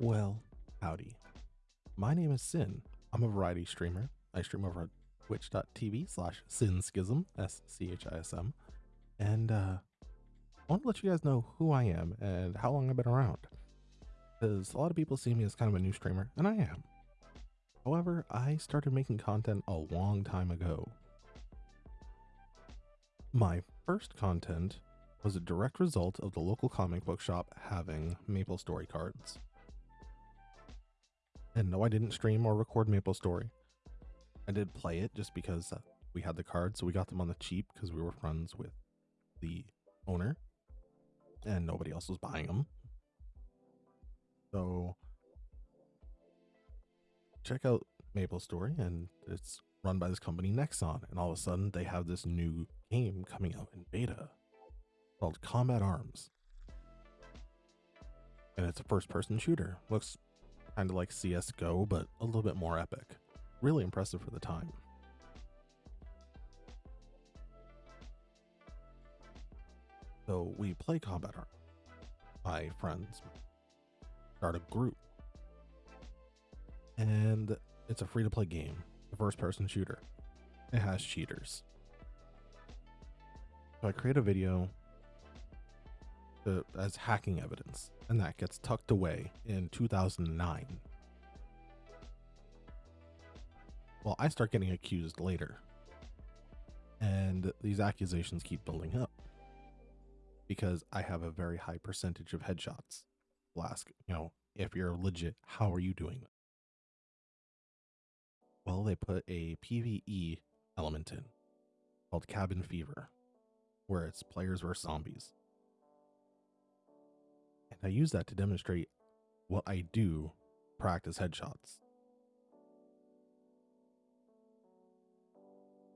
Well, howdy. My name is Sin. I'm a variety streamer. I stream over at twitch.tv slash sinschism, S C H I S M. And uh, I want to let you guys know who I am and how long I've been around. Because a lot of people see me as kind of a new streamer, and I am. However, I started making content a long time ago. My first content was a direct result of the local comic book shop having Maple Story cards. And no, I didn't stream or record Maple Story. I did play it just because we had the cards, so we got them on the cheap because we were friends with the owner and nobody else was buying them. So check out Maple Story, and it's run by this company Nexon. And all of a sudden, they have this new game coming out in beta called Combat Arms. And it's a first person shooter. Looks kind of like CSGO, but a little bit more epic. Really impressive for the time. So we play Combat Arms. My friends start a group. And it's a free to play game, a first person shooter. It has cheaters. So I create a video to, as hacking evidence, and that gets tucked away in 2009. Well, I start getting accused later, and these accusations keep building up because I have a very high percentage of headshots. I'll ask, you know, if you're legit, how are you doing? Well, they put a PvE element in called Cabin Fever, where it's players versus zombies. I use that to demonstrate what I do practice headshots.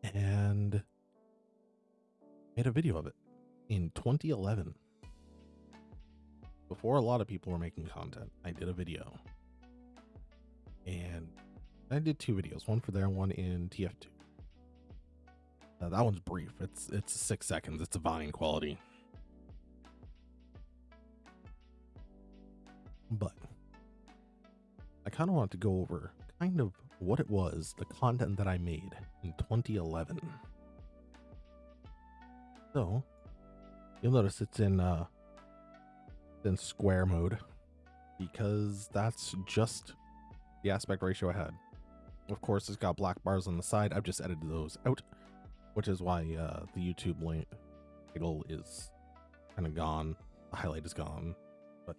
And made a video of it in 2011. Before a lot of people were making content, I did a video. And I did two videos, one for there and one in TF2. Uh, that one's brief. It's it's six seconds. It's a Vine quality. Kind of want to go over kind of what it was, the content that I made in 2011. So you'll notice it's in uh in square mode because that's just the aspect ratio I had. Of course, it's got black bars on the side. I've just edited those out, which is why uh, the YouTube link title is kind of gone. The highlight is gone, but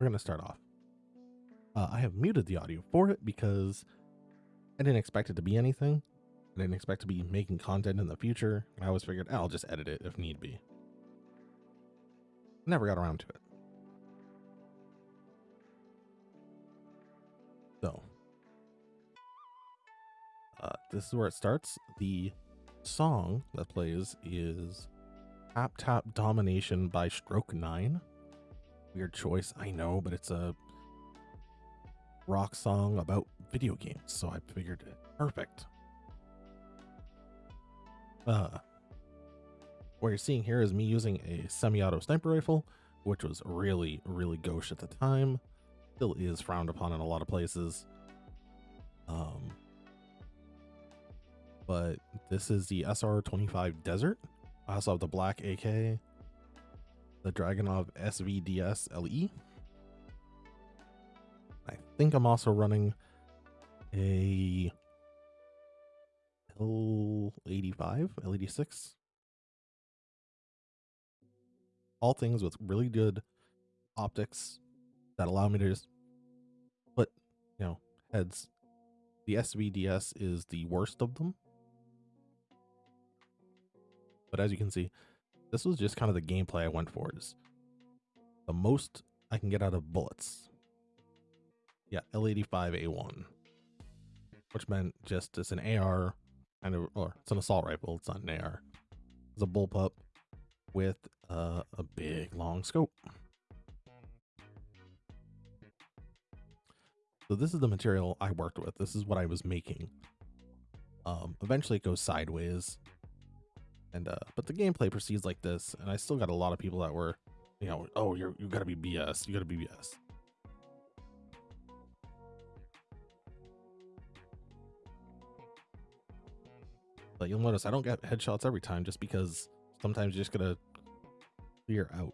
we're going to start off. Uh, I have muted the audio for it because I didn't expect it to be anything. I didn't expect to be making content in the future. I always figured I'll just edit it if need be. Never got around to it. So, uh, this is where it starts. The song that plays is Tap Tap Domination by Stroke 9. Weird choice, I know, but it's a rock song about video games, so I figured it perfect. Uh, what you're seeing here is me using a semi-auto sniper rifle, which was really, really gauche at the time. Still is frowned upon in a lot of places. Um, but this is the SR25 Desert. I also have the black AK, the Dragunov SVDS LE. Think I'm also running a L85, L86. All things with really good optics that allow me to just put, you know, heads. The SVDS is the worst of them. But as you can see, this was just kind of the gameplay I went for is the most I can get out of bullets. Yeah, L85A1, which meant just it's an AR kind of, or it's an assault rifle. It's not an AR. It's a bullpup with uh, a big long scope. So this is the material I worked with. This is what I was making. Um, eventually it goes sideways. And uh, but the gameplay proceeds like this, and I still got a lot of people that were, you know, oh, you're you gotta be BS, you gotta be BS. But you'll notice I don't get headshots every time just because sometimes you're just going to clear out.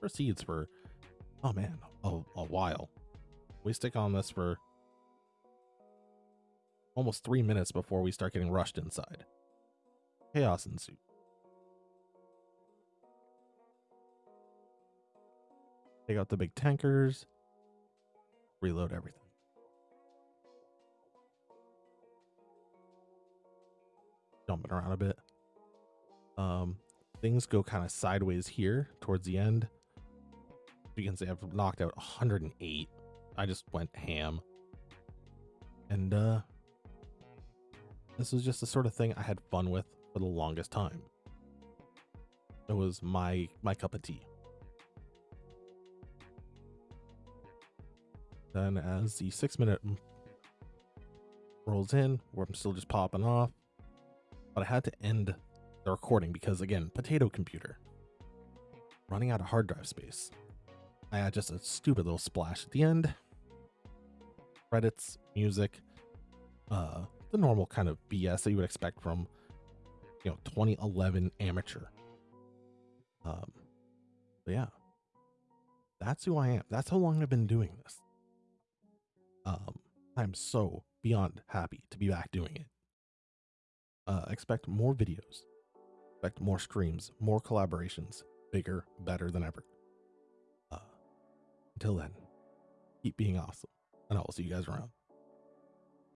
Proceeds for, oh man, a, a while. We stick on this for almost three minutes before we start getting rushed inside. Chaos ensues. Take out the big tankers, reload everything. Jumping around a bit. Um, things go kind of sideways here towards the end. You can see I've knocked out 108. I just went ham. And uh this was just the sort of thing I had fun with for the longest time. It was my my cup of tea. Then as the six minute rolls in, where I'm still just popping off, but I had to end the recording because again, potato computer running out of hard drive space. I had just a stupid little splash at the end. Credits, music, uh, the normal kind of BS that you would expect from, you know, 2011 amateur. Um, but yeah, that's who I am. That's how long I've been doing this. Um, I'm so beyond happy to be back doing it. Uh, expect more videos, expect more streams, more collaborations, bigger, better than ever. Uh, until then, keep being awesome, and I will see you guys around.